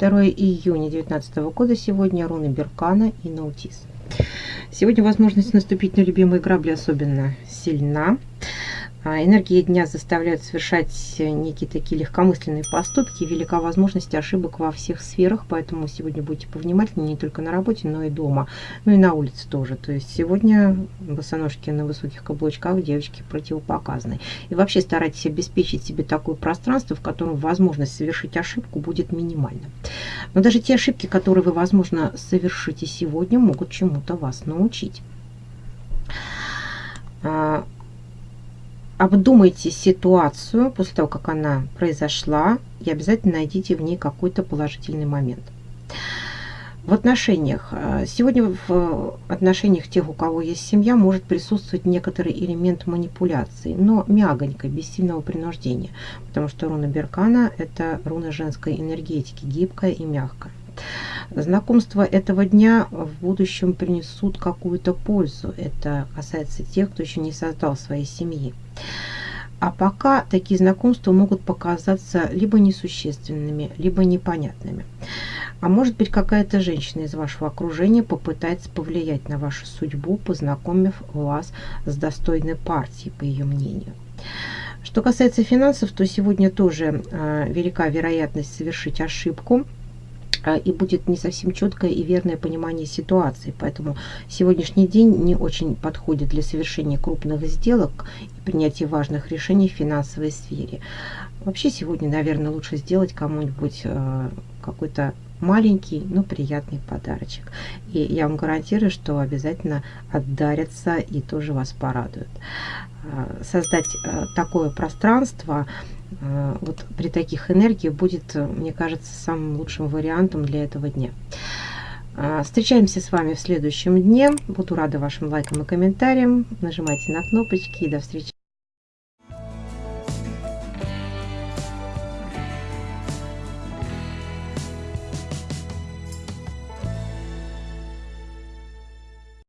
2 июня 2019 года. Сегодня руны Беркана и Наутис. Сегодня возможность наступить на любимые грабли особенно сильна. А, энергии дня заставляют совершать некие такие легкомысленные поступки. Велика возможность ошибок во всех сферах, поэтому сегодня будьте повнимательнее не только на работе, но и дома. Ну и на улице тоже. То есть сегодня босоножки на высоких каблучках девочки противопоказаны. И вообще старайтесь обеспечить себе такое пространство, в котором возможность совершить ошибку будет минимальна. Но даже те ошибки, которые вы, возможно, совершите сегодня, могут чему-то вас научить а, обдумайте ситуацию после того, как она произошла, и обязательно найдите в ней какой-то положительный момент. В отношениях. Сегодня в отношениях тех, у кого есть семья, может присутствовать некоторый элемент манипуляции, но мягонько, без сильного принуждения, потому что руна Беркана – это руна женской энергетики, гибкая и мягкая. Знакомства этого дня в будущем принесут какую-то пользу. Это касается тех, кто еще не создал своей семьи. А пока такие знакомства могут показаться либо несущественными, либо непонятными. А может быть какая-то женщина из вашего окружения попытается повлиять на вашу судьбу, познакомив вас с достойной партией, по ее мнению. Что касается финансов, то сегодня тоже э, велика вероятность совершить ошибку – а, и будет не совсем четкое и верное понимание ситуации. Поэтому сегодняшний день не очень подходит для совершения крупных сделок и принятия важных решений в финансовой сфере. Вообще сегодня, наверное, лучше сделать кому-нибудь а, какой-то маленький, но приятный подарочек. И я вам гарантирую, что обязательно отдарятся и тоже вас порадуют. А, создать такое пространство Э, вот при таких энергиях будет, э, мне кажется, самым лучшим вариантом для этого дня. Встречаемся с вами в следующем дне. Буду рада вашим лайкам и комментариям. Нажимайте на кнопочки и до встречи.